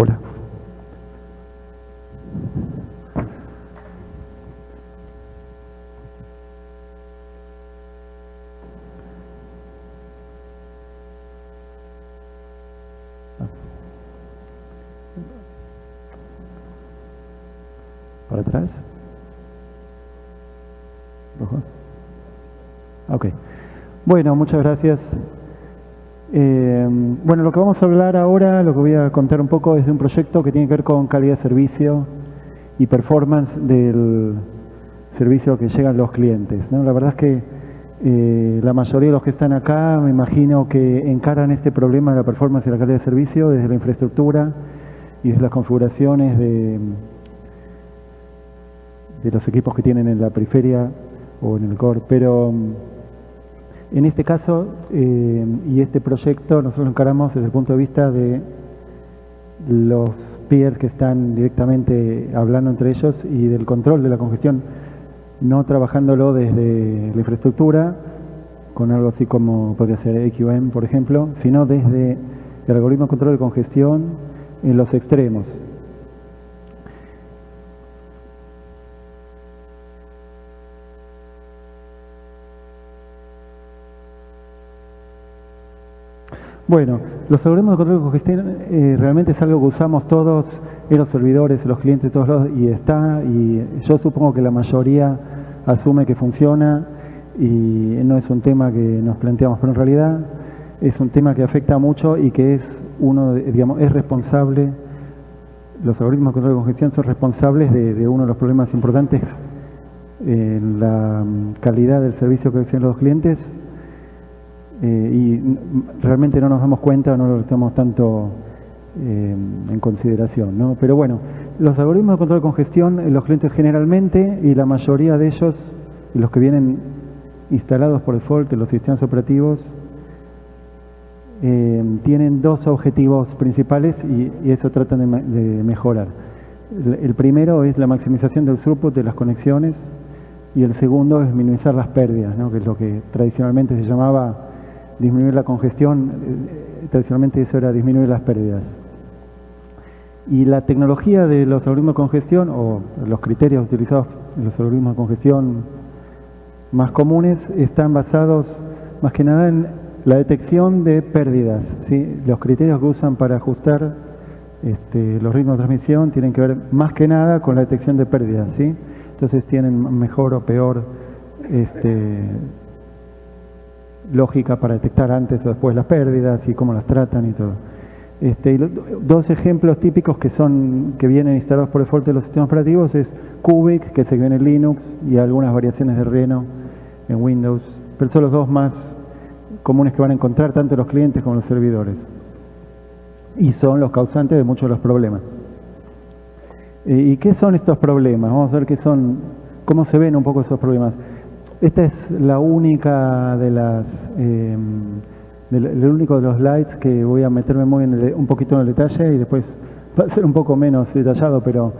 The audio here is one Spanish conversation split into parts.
Hola. ¿Para atrás? ¿Rojo? Ok. Bueno, muchas gracias. Eh, bueno, lo que vamos a hablar ahora, lo que voy a contar un poco es de un proyecto que tiene que ver con calidad de servicio y performance del servicio que llegan los clientes. La verdad es que eh, la mayoría de los que están acá, me imagino que encaran este problema de la performance y la calidad de servicio desde la infraestructura y desde las configuraciones de, de los equipos que tienen en la periferia o en el core. Pero en este caso eh, y este proyecto nosotros lo encaramos desde el punto de vista de los peers que están directamente hablando entre ellos y del control de la congestión, no trabajándolo desde la infraestructura, con algo así como podría ser EQM, por ejemplo, sino desde el algoritmo de control de congestión en los extremos. Bueno, los algoritmos de control de congestión eh, realmente es algo que usamos todos en los servidores, los clientes, todos los, y está, y yo supongo que la mayoría asume que funciona y no es un tema que nos planteamos, pero en realidad es un tema que afecta mucho y que es uno, digamos, es responsable, los algoritmos de control de congestión son responsables de, uno de los problemas importantes en la calidad del servicio que reciben los clientes eh, y realmente no nos damos cuenta, no lo estamos tanto eh, en consideración. ¿no? Pero bueno, los algoritmos de control de congestión, eh, los clientes generalmente, y la mayoría de ellos, los que vienen instalados por default en los sistemas operativos, tienen dos objetivos principales y, eso tratan de, mejorar. El, primero es la maximización del throughput de las conexiones y el segundo es minimizar las pérdidas, ¿no? que es lo que tradicionalmente se llamaba disminuir la congestión, eh, tradicionalmente eso era disminuir las pérdidas. Y la tecnología de los algoritmos de congestión, o los criterios utilizados en los algoritmos de congestión más comunes, están basados más que nada en la detección de pérdidas. ¿sí? Los criterios que usan para ajustar este, los ritmos de transmisión tienen que ver más que nada con la detección de pérdidas. ¿sí? Entonces tienen mejor o peor este, lógica para detectar antes o después las pérdidas y cómo las tratan y todo. Este, dos ejemplos típicos que son que vienen instalados por default de los sistemas operativos es Cubic, que se ve en Linux, y algunas variaciones de Reno en Windows. Pero son los dos más comunes que van a encontrar tanto los clientes como los servidores. Y son los causantes de muchos de los problemas. ¿Y qué son estos problemas? Vamos a ver qué son, cómo se ven un poco esos problemas. Esta es la única de las, em, el único de los slides que voy a meterme muy en un poquito en el detalle y después va a ser un poco menos detallado, pero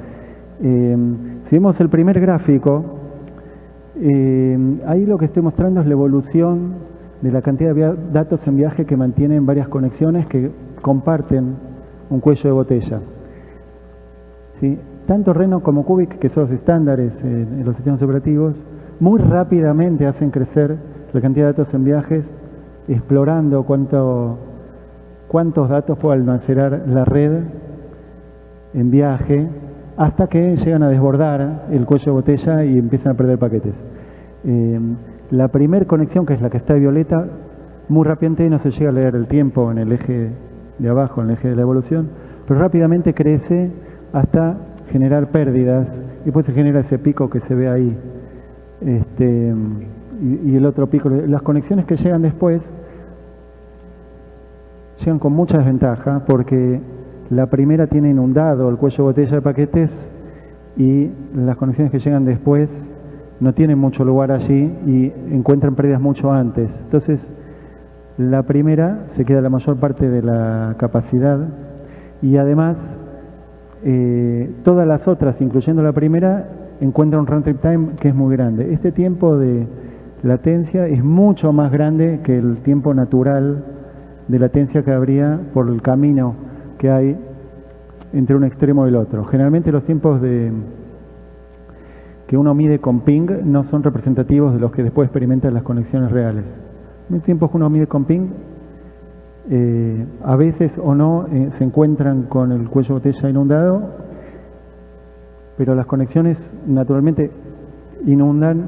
em, si vemos el primer gráfico, em, ahí lo que estoy mostrando es la evolución de la cantidad de datos en viaje que mantienen varias conexiones que comparten un cuello de botella. ¿Sí? Tanto Reno como Cubic, que son los estándares en los sistemas operativos, muy rápidamente hacen crecer la cantidad de datos en viajes, explorando cuánto, cuántos datos puede almacenar la red en viaje, hasta que llegan a desbordar el cuello de botella y empiezan a perder paquetes. Eh, la primera conexión, que es la que está de violeta, muy rápidamente no se llega a leer el tiempo en el eje de abajo, en el eje de la evolución, pero rápidamente crece hasta generar pérdidas y después se genera ese pico que se ve ahí este, y, el otro pico. Las conexiones que llegan después llegan con mucha desventaja porque la primera tiene inundado el cuello de botella de paquetes y las conexiones que llegan después no tienen mucho lugar allí y encuentran pérdidas mucho antes. Entonces, la primera se queda la mayor parte de la capacidad y además eh, todas las otras, incluyendo la primera, encuentra un runtime time que es muy grande. Este tiempo de latencia es mucho más grande que el tiempo natural de latencia que habría por el camino que hay entre un extremo y el otro. Generalmente los tiempos de que uno mide con ping no son representativos de los que después experimentan las conexiones reales. Los tiempos que uno mide con ping eh, a veces o no eh, se encuentran con el cuello botella inundado, pero las conexiones naturalmente inundan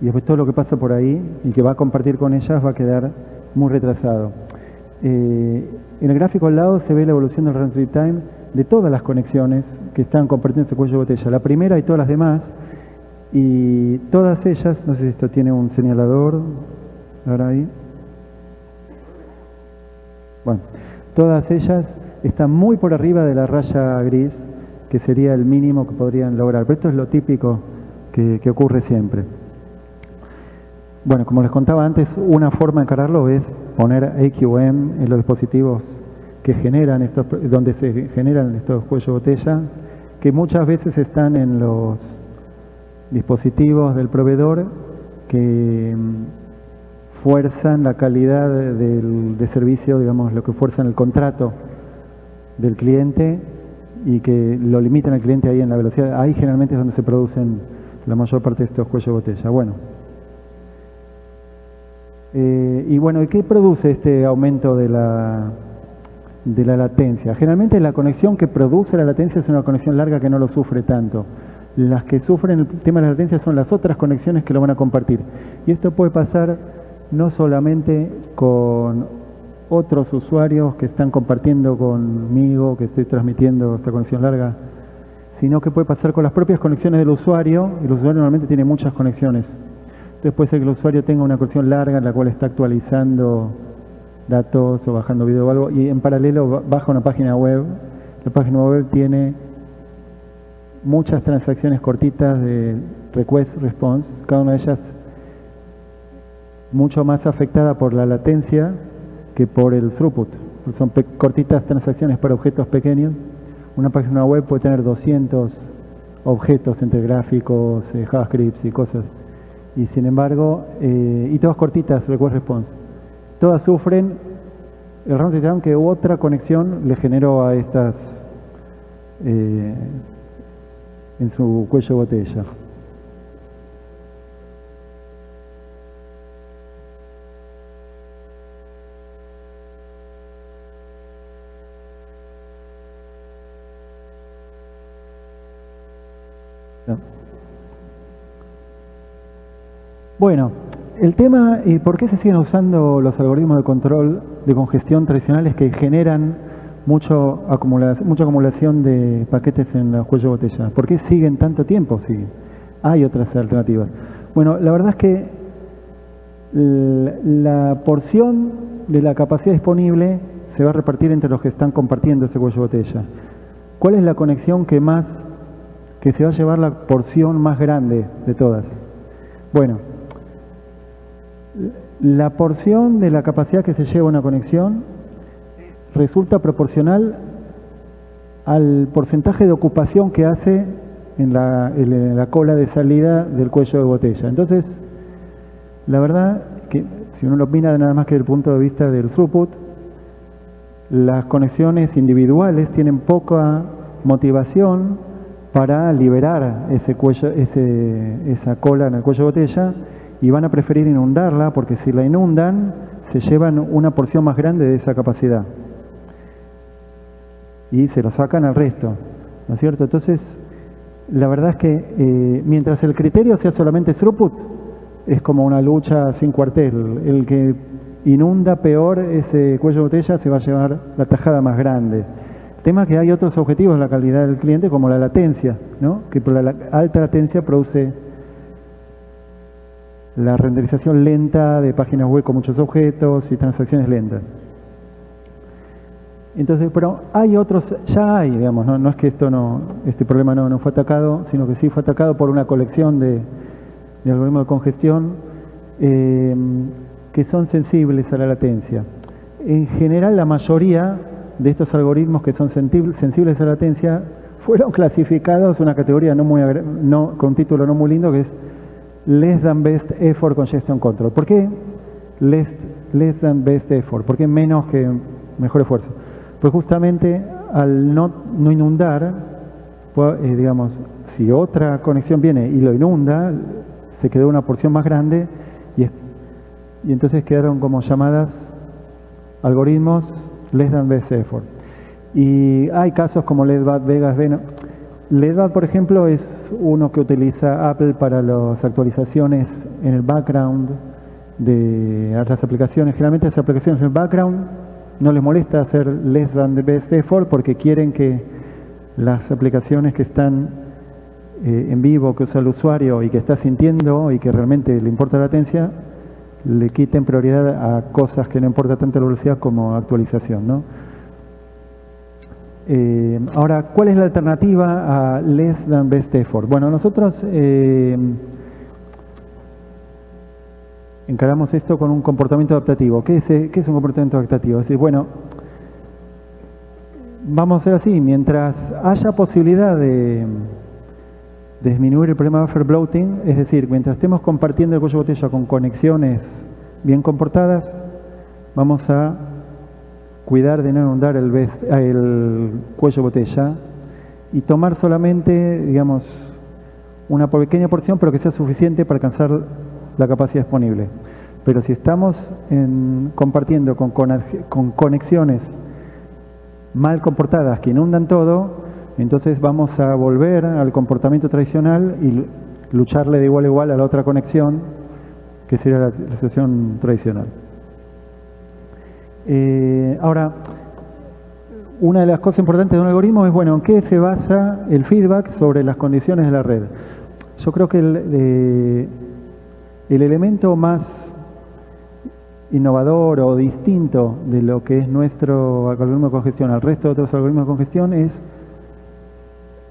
y después todo lo que pasa por ahí y que va a compartir con ellas va a quedar muy retrasado. Eh, en el gráfico al lado se ve la evolución del run time de todas las conexiones que están compartiendo ese cuello de botella. La primera y todas las demás, y todas ellas, no sé si esto tiene un señalador, ahora ahí. Bueno, todas ellas están muy por arriba de la raya gris, que sería el mínimo que podrían lograr. Pero esto es lo típico que, ocurre siempre. Bueno, como les contaba antes, una forma de encararlo es poner AQM en los dispositivos que generan estos, donde se generan estos cuellos de botella, que muchas veces están en los dispositivos del proveedor que mm, fuerzan la calidad del, de servicio, digamos, lo que fuerzan el contrato del cliente y que lo limitan al cliente ahí en la velocidad. Ahí generalmente es donde se producen la mayor parte de estos cuellos de botella. Bueno, eh, y bueno, ¿qué produce este aumento de la, de la latencia? Generalmente la conexión que produce la latencia es una conexión larga que no lo sufre tanto. Las que sufren el tema de la latencia son las otras conexiones que lo van a compartir. Y esto puede pasar no solamente con otros usuarios que están compartiendo conmigo, que estoy transmitiendo esta conexión larga, sino que puede pasar con las propias conexiones del usuario, y el usuario normalmente tiene muchas conexiones. Entonces puede ser que el usuario tenga una conexión larga en la cual está actualizando datos o bajando video o algo y en paralelo baja una página web. La página web tiene muchas transacciones cortitas de request response, cada una de ellas mucho más afectada por la latencia que por el throughput. Son cortitas transacciones para objetos pequeños. Una página web puede tener 200 objetos entre gráficos, eh, JavaScript y cosas y sin embargo, eh, y todas cortitas, request response, todas sufren el round que otra conexión le generó a estas eh, en su cuello de Bueno, el tema, ¿y por qué se siguen usando los algoritmos de control de congestión tradicionales que generan mucho mucha acumulación de paquetes en los cuellos de botella? ¿Por qué siguen tanto tiempo? Sí, hay otras alternativas. Bueno, la verdad es que la porción de la capacidad disponible se va a repartir entre los que están compartiendo ese cuello de botella. ¿Cuál es la conexión que más, que se va a llevar la porción más grande de todas? Bueno, la porción de la capacidad que se lleva una conexión resulta proporcional al porcentaje de ocupación que hace en la, cola de salida del cuello de botella. Entonces, la verdad que si uno lo mira nada más que desde el punto de vista del throughput, las conexiones individuales tienen poca motivación para liberar ese cuello, esa cola en el cuello de botella y van a preferir inundarla porque si la inundan se llevan una porción más grande de esa capacidad y se lo sacan al resto, ¿no es cierto? Entonces, la verdad es que eh, mientras el criterio sea solamente throughput, es como una lucha sin cuartel. El que inunda peor ese cuello de botella se va a llevar la tajada más grande. Tema que hay otros objetivos de la calidad del cliente, como la latencia, ¿no? que por la alta latencia produce la renderización lenta de páginas web con muchos objetos y transacciones lentas. Entonces, pero hay otros, ya hay, digamos, no, es que esto no, este problema no, no, fue atacado, sino que sí fue atacado por una colección de, algoritmos de congestión eh, que son sensibles a la latencia. En general, la mayoría de estos algoritmos que son sensibles a la latencia fueron clasificados una categoría no muy, con un título no muy lindo que es less than best effort congestion control. ¿Por qué less, than best effort? ¿Por qué menos que mejor esfuerzo? Pues justamente al no, inundar, eh, digamos, si otra conexión viene y lo inunda, se quedó una porción más grande y entonces quedaron como llamadas algoritmos less than best effort. Y hay casos como LEDBAT, Vegas, Venom. LEDBAT, por ejemplo, es uno que utiliza Apple para las actualizaciones en el background de las aplicaciones. Generalmente las aplicaciones en el background no les molesta hacer less than best effort porque quieren que las aplicaciones que están eh, en vivo, que usa el usuario y que está sintiendo y que realmente le importa la latencia, le quiten prioridad a cosas que no importa tanto la velocidad como actualización. ¿no? Eh, ahora, ¿cuál es la alternativa a less than best effort? Bueno, nosotros eh, encaramos esto con un comportamiento adaptativo. ¿Qué es, ¿Qué es un comportamiento adaptativo? Es decir, bueno, vamos a hacer así, mientras haya posibilidad de, disminuir el problema de buffer bloating, es decir, mientras estemos compartiendo el cuello de botella con conexiones bien comportadas, vamos a cuidar de no inundar el, el cuello botella y tomar solamente, digamos, una pequeña porción, pero que sea suficiente para alcanzar la capacidad disponible. Pero si estamos compartiendo con conexiones mal comportadas que inundan todo, entonces vamos a volver al comportamiento tradicional y lucharle de igual a igual a la otra conexión, que sería la, situación tradicional. Eh, ahora, una de las cosas importantes de un algoritmo es, bueno, ¿en qué se basa el feedback sobre las condiciones de la red? Yo creo que el, eh, el elemento más innovador o distinto de lo que es nuestro algoritmo de congestión al resto de otros algoritmos de congestión es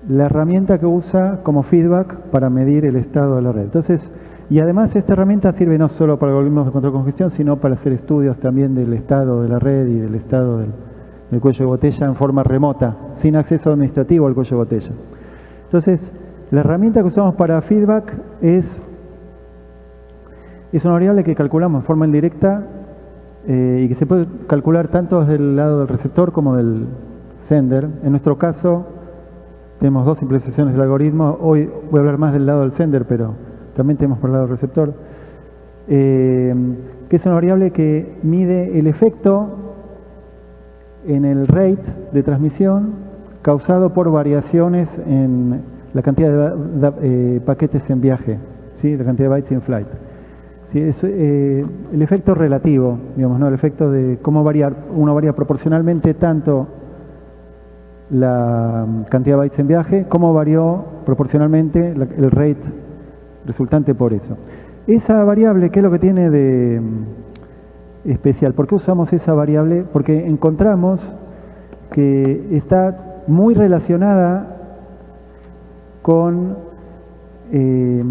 la herramienta que usa como feedback para medir el estado de la red. Entonces, y además esta herramienta sirve no solo para algoritmos de control de congestión, sino para hacer estudios también del estado de la red y del estado del, cuello de botella en forma remota, sin acceso administrativo al cuello de botella. Entonces, la herramienta que usamos para feedback es es una variable que calculamos de forma indirecta eh, y que se puede calcular tanto desde el lado del receptor como del sender. En nuestro caso, tenemos dos implementaciones del algoritmo. Hoy voy a hablar más del lado del sender, pero también tenemos por el lado del receptor. Eh, que es una variable que mide el efecto en el rate de transmisión causado por variaciones en la cantidad de, eh, paquetes en viaje, ¿sí? la cantidad de bytes in flight. Es, eh, el efecto relativo, digamos, ¿no? el efecto de cómo variar, uno varía proporcionalmente tanto la cantidad de bytes en viaje, como varió proporcionalmente el rate resultante por eso. Esa variable, ¿qué es lo que tiene de mm, especial? ¿Por qué usamos esa variable? Porque encontramos que está muy relacionada con eh,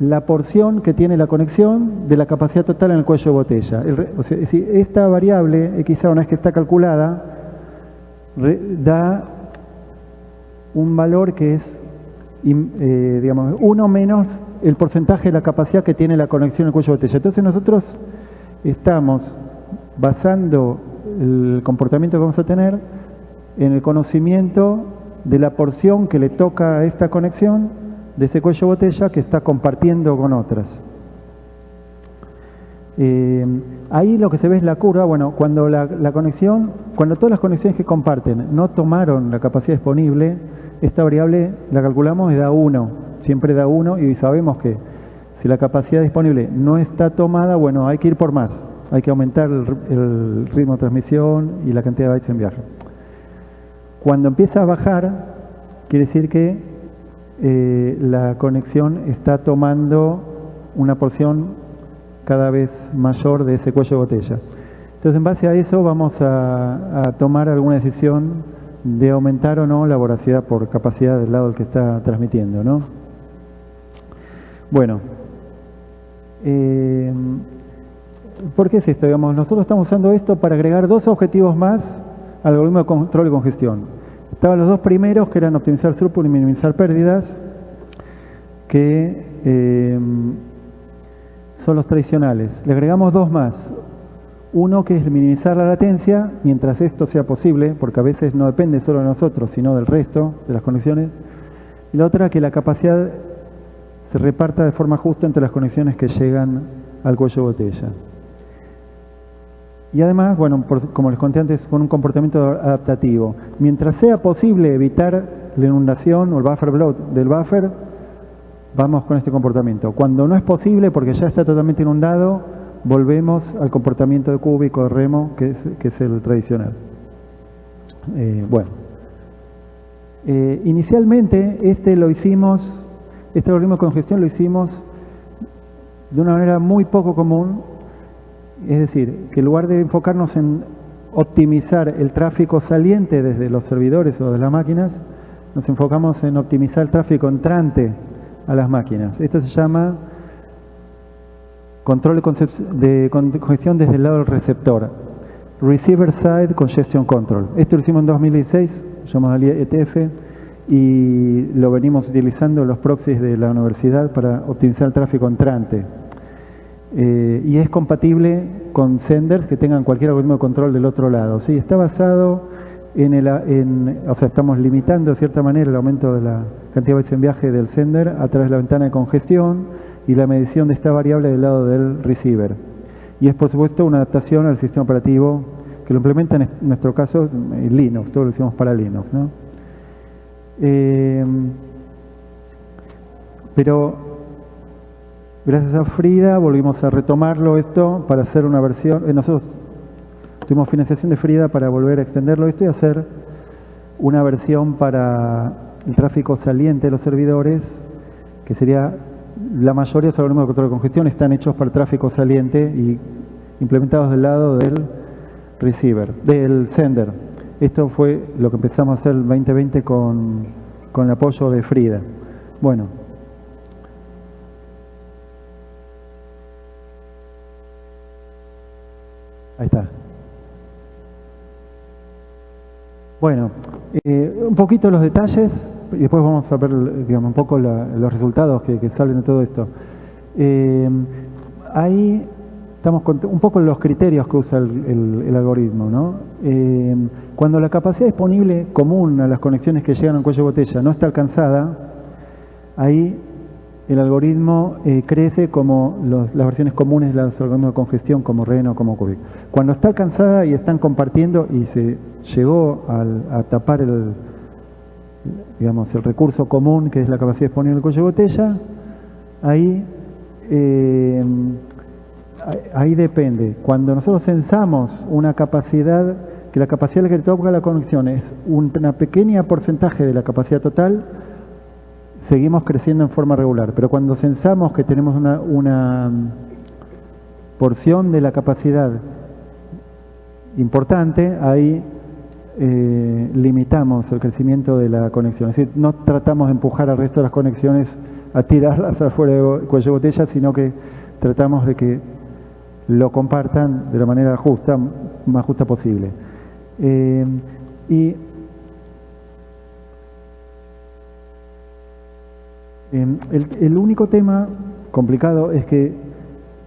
la porción que tiene la conexión de la capacidad total en el cuello de botella. esta variable, x una vez que está calculada, da un valor que es, eh, digamos, uno menos el porcentaje de la capacidad que tiene la conexión el cuello de botella. Entonces nosotros estamos basando el comportamiento que vamos a tener en el conocimiento de la porción que le toca a esta conexión de ese cuello botella que está compartiendo con otras. Eh, ahí lo que se ve es la curva, bueno, cuando la, conexión, cuando todas las conexiones que comparten no tomaron la capacidad disponible, esta variable la calculamos y da 1, siempre da 1 y sabemos que si la capacidad disponible no está tomada, bueno, hay que ir por más, hay que aumentar el, ritmo de transmisión y la cantidad de bytes en viaje. Cuando empieza a bajar, quiere decir que eh, la conexión está tomando una porción cada vez mayor de ese cuello de botella. Entonces, en base a eso, vamos a, tomar alguna decisión de aumentar o no la voracidad por capacidad del lado del que está transmitiendo. ¿no? Bueno, eh, ¿por qué es esto? Digamos, nosotros estamos usando esto para agregar dos objetivos más al algoritmo de control y congestión. Estaban los dos primeros, que eran optimizar throughput y minimizar pérdidas, que eh, son los tradicionales. Le agregamos dos más. Uno que es minimizar la latencia mientras esto sea posible, porque a veces no depende solo de nosotros, sino del resto de las conexiones. Y la otra que la capacidad se reparta de forma justa entre las conexiones que llegan al cuello botella. Y además, bueno, como les conté antes, con un comportamiento adaptativo. Mientras sea posible evitar la inundación o el buffer bloat del buffer, vamos con este comportamiento. Cuando no es posible, porque ya está totalmente inundado, volvemos al comportamiento de cúbico, de remo, que es, el tradicional. Eh, bueno, eh, inicialmente este lo hicimos, este algoritmo de congestión lo hicimos de una manera muy poco común, es decir, que en lugar de enfocarnos en optimizar el tráfico saliente desde los servidores o de las máquinas, nos enfocamos en optimizar el tráfico entrante a las máquinas. Esto se llama control de congestión desde el lado del receptor. Receiver Side Congestion Control. Esto lo hicimos en 2016, llamamos al ETF, y lo venimos utilizando los proxies de la universidad para optimizar el tráfico entrante. Eh, y es compatible con senders que tengan cualquier algoritmo de control del otro lado. ¿sí? Está basado en el, o sea, estamos limitando de cierta manera el aumento de la cantidad de veces en viaje del sender a través de la ventana de congestión y la medición de esta variable del lado del receiver. Y es por supuesto una adaptación al sistema operativo que lo implementa en nuestro caso en Linux, todo lo hicimos para Linux. ¿no? Eh, pero gracias a Frida volvimos a retomarlo esto para hacer una versión, eh, nosotros tuvimos financiación de Frida para volver a extenderlo esto y hacer una versión para el tráfico saliente de los servidores, que sería la mayoría de los algoritmos de control de congestión están hechos para tráfico saliente y implementados del lado del receiver, del sender. Esto fue lo que empezamos a hacer el 2020 con, con el apoyo de Frida. Bueno. Ahí está. Bueno, eh, un poquito los detalles y después vamos a ver digamos, un poco los resultados que, salen de todo esto. Eh, ahí estamos un poco los criterios que usa el, algoritmo. ¿no? Eh, cuando la capacidad disponible común a las conexiones que llegan al cuello de botella no está alcanzada, ahí el algoritmo eh, crece como las versiones comunes de los algoritmos de congestión como Reno, como Cubic. Cuando está alcanzada y están compartiendo y se llegó a tapar el, digamos, el recurso común que es la capacidad disponible del cuello de botella, ahí, eh, ahí depende. Cuando nosotros censamos una capacidad, que la capacidad que toca la conexión es una pequeña porcentaje de la capacidad total, seguimos creciendo en forma regular. Pero cuando censamos que tenemos una, una porción de la capacidad importante, ahí eh, limitamos el crecimiento de la conexión. Es decir, no tratamos de empujar al resto de las conexiones a tirarlas afuera del cuello de botella, sino que tratamos de que lo compartan de la manera justa, más justa posible. Eh, y el único tema complicado es que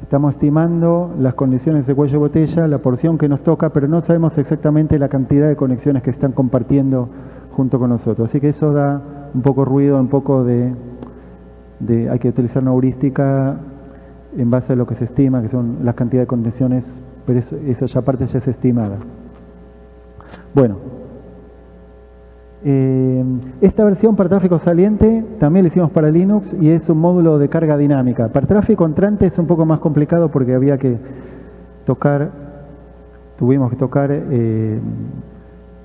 Estamos estimando las condiciones de cuello botella, la porción que nos toca, pero no sabemos exactamente la cantidad de conexiones que están compartiendo junto con nosotros. Así que eso da un poco ruido, un poco de, hay que utilizar una heurística en base a lo que se estima, que son las cantidades de conexiones, pero eso, esa parte ya es estimada. Bueno, eh, esta versión para tráfico saliente también la hicimos para Linux y es un módulo de carga dinámica. Para tráfico entrante es un poco más complicado porque había que tocar, tuvimos que tocar eh,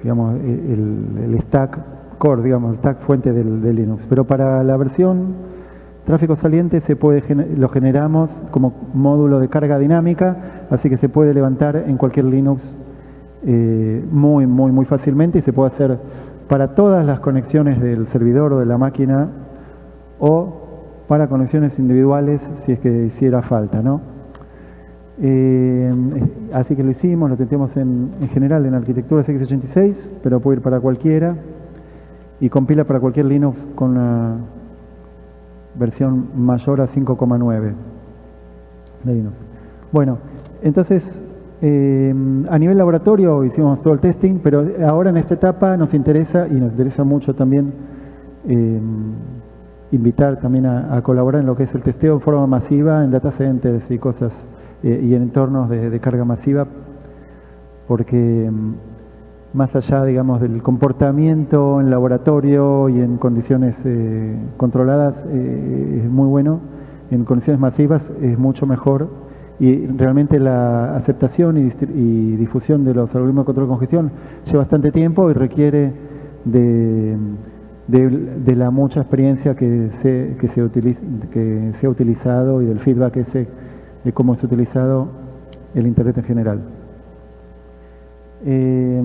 digamos, el, stack core, digamos, el stack fuente del, de Linux. Pero para la versión tráfico saliente se puede lo generamos como módulo de carga dinámica, así que se puede levantar en cualquier Linux eh, muy, muy, muy fácilmente y se puede hacer para todas las conexiones del servidor o de la máquina o para conexiones individuales si es que hiciera falta. ¿no? Eh, así que lo hicimos, lo tentemos en, general en arquitectura x86, pero puede ir para cualquiera y compila para cualquier Linux con una versión mayor a 5,9 de Linux. Bueno, entonces eh, a nivel laboratorio hicimos todo el testing, pero ahora en esta etapa nos interesa y nos interesa mucho también eh, invitar también a, colaborar en lo que es el testeo en forma masiva en data centers y cosas eh, y en entornos de, carga masiva, porque mm, más allá, digamos, del comportamiento en laboratorio y en condiciones controladas es muy bueno, en condiciones masivas es mucho mejor y realmente la aceptación y, difusión de los algoritmos de control de congestión lleva bastante tiempo y requiere de, de, la mucha experiencia que se, que, se utiliza, que se ha utilizado y del feedback ese de cómo se ha utilizado el Internet en general. Eh,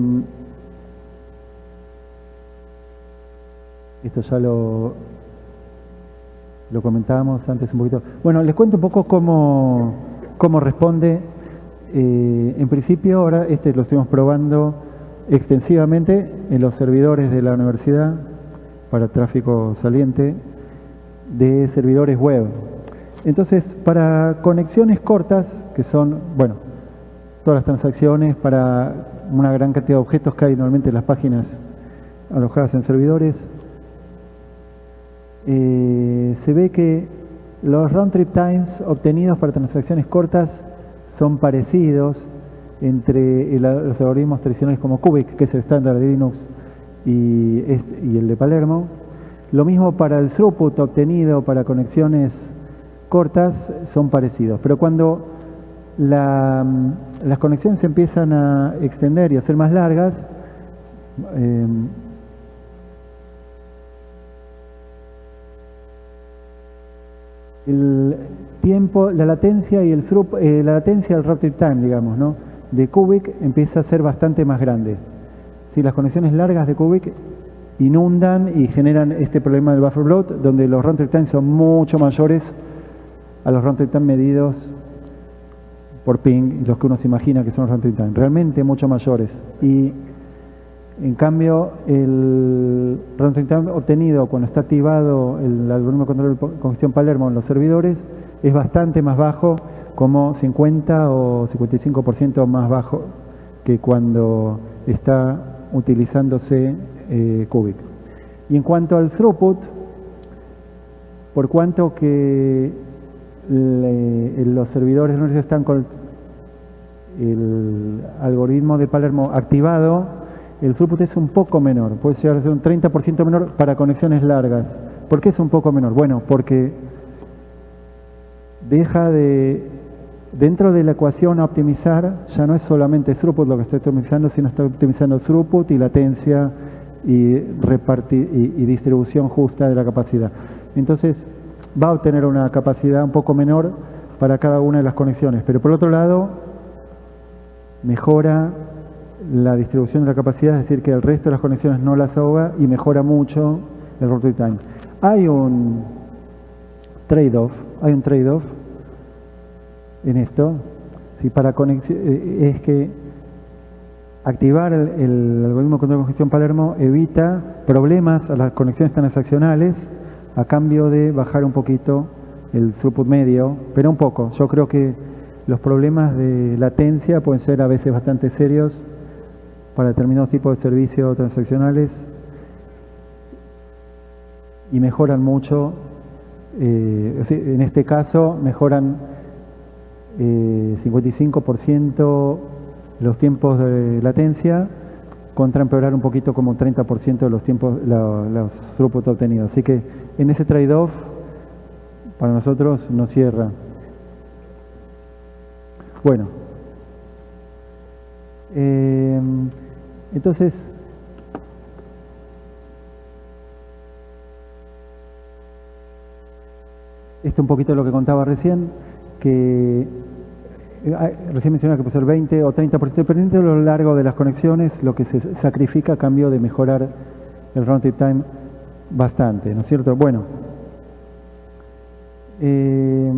esto ya lo, lo comentábamos antes un poquito. Bueno, les cuento un poco cómo ¿Cómo responde? Eh, en principio, ahora este lo estuvimos probando extensivamente en los servidores de la universidad para tráfico saliente de servidores web. Entonces, para conexiones cortas, que son, bueno, todas las transacciones para una gran cantidad de objetos que hay normalmente en las páginas alojadas en servidores, eh, se ve que los round trip times obtenidos para transacciones cortas son parecidos entre los algoritmos tradicionales como Cubic, que es el estándar de Linux, y, el de Palermo. Lo mismo para el throughput obtenido para conexiones cortas son parecidos. Pero cuando las conexiones se empiezan a extender y a ser más largas, eh, el tiempo, la latencia y el eh, la latencia del rapid time, digamos, ¿no? de Cubic empieza a ser bastante más grande. Si las conexiones largas de Cubic inundan y generan este problema del buffer bloat, donde los runtime time son mucho mayores a los runtime time medidos por ping, los que uno se imagina que son los runtime time, realmente mucho mayores. Y en cambio, el runtime obtenido cuando está activado el algoritmo de control de congestión Palermo en los servidores es bastante más bajo, como 50 o 55% más bajo que cuando está utilizándose eh, Cubic. Y en cuanto al throughput, por cuanto que los servidores no están con el algoritmo de Palermo activado, el throughput es un poco menor, puede ser un 30% menor para conexiones largas. ¿Por qué es un poco menor? Bueno, porque deja de, dentro de la ecuación a optimizar, ya no es solamente throughput lo que estoy optimizando, sino estoy optimizando throughput y latencia y distribución justa de la capacidad. Entonces, va a obtener una capacidad un poco menor para cada una de las conexiones, pero por otro lado, mejora la distribución de la capacidad, es decir, que el resto de las conexiones no las ahoga y mejora mucho el rotate time. Hay un trade-off, hay un trade-off en esto, si para eh, es que activar el, algoritmo de control de congestión Palermo evita problemas a las conexiones transaccionales a cambio de bajar un poquito el throughput medio, pero un poco. Yo creo que los problemas de latencia pueden ser a veces bastante serios para determinados tipos de servicios transaccionales y mejoran mucho, eh, en este caso mejoran 55% eh, los tiempos de latencia contra empeorar un poquito como 30% de los tiempos, los throughput obtenidos. Así que en ese trade-off para nosotros no cierra. Bueno. Eh, entonces, esto un poquito lo que contaba recién, que eh, recién mencionaba que puede ser 20 o 30%, dependiendo de lo largo de las conexiones, lo que se sacrifica a cambio de mejorar el runtime time bastante, ¿no es cierto? Bueno, eh,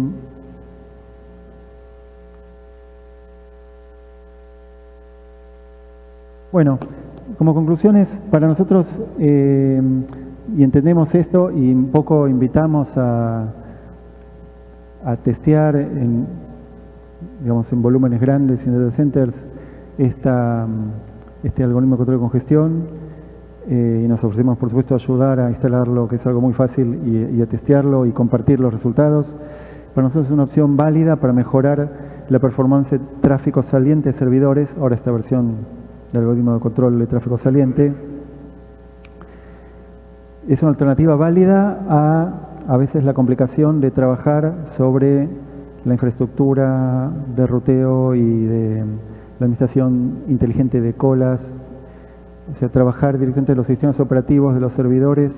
Bueno, como conclusiones, para nosotros, eh, y entendemos esto, y un poco invitamos a, a testear en, digamos, en volúmenes grandes, en data centers, este algoritmo de control de congestión eh, y nos ofrecemos, por supuesto, ayudar a instalarlo, que es algo muy fácil, y, y a testearlo y compartir los resultados. Para nosotros es una opción válida para mejorar la performance de tráfico saliente de servidores, ahora esta versión del algoritmo de control de tráfico saliente. Es una alternativa válida a a veces la complicación de trabajar sobre la infraestructura de ruteo y de la administración inteligente de colas, o sea, trabajar directamente en los sistemas operativos de los servidores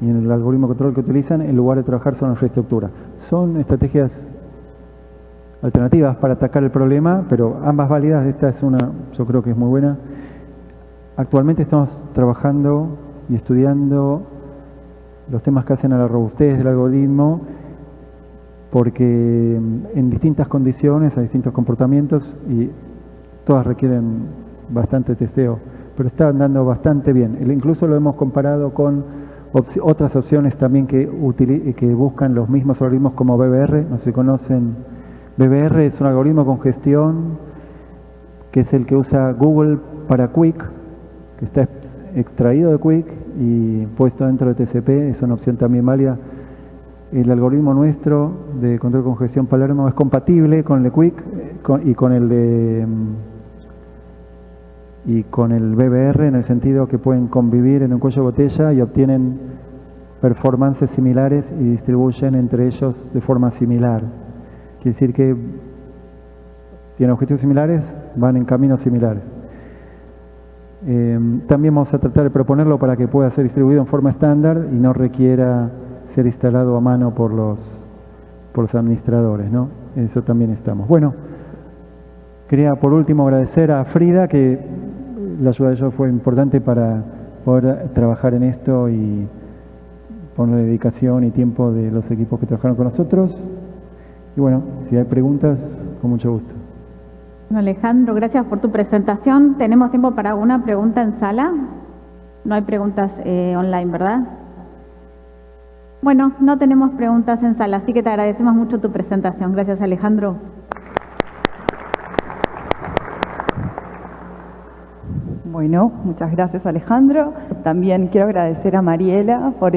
y en el algoritmo de control que utilizan en lugar de trabajar sobre la infraestructura. Son estrategias alternativas para atacar el problema, pero ambas válidas, esta es una, yo creo que es muy buena. Actualmente estamos trabajando y estudiando los temas que hacen a la robustez del algoritmo, porque en distintas condiciones, hay distintos comportamientos y todas requieren bastante testeo, pero está andando bastante bien. Incluso lo hemos comparado con otras opciones también que, que buscan los mismos algoritmos como BBR, no si conocen. BBR es un algoritmo con gestión que es el que usa Google para Quick, que está extraído de Quick y puesto dentro de TCP, es una opción también válida. El algoritmo nuestro de control de congestión Palermo es compatible con el de Quick y con el de mm, y con el BBR en el sentido que pueden convivir en un cuello de botella y obtienen performances similares y distribuyen entre ellos de forma similar. Quiere decir que tienen objetivos similares, van en caminos similares. Eh, también vamos a tratar de proponerlo para que pueda ser distribuido en forma estándar y no requiera ser instalado a mano por los, por los administradores, ¿no? Eso también estamos. Bueno, quería por último agradecer a Frida, que la ayuda de ellos fue importante para poder trabajar en esto y poner dedicación y tiempo de los equipos que trabajaron con nosotros. Y bueno, si hay preguntas, con mucho gusto. Alejandro, gracias por tu presentación. ¿Tenemos tiempo para alguna pregunta en sala? No hay preguntas eh, online, ¿verdad? Bueno, no tenemos preguntas en sala, así que te agradecemos mucho tu presentación. Gracias, Alejandro. Bueno, muchas gracias, Alejandro. También quiero agradecer a Mariela por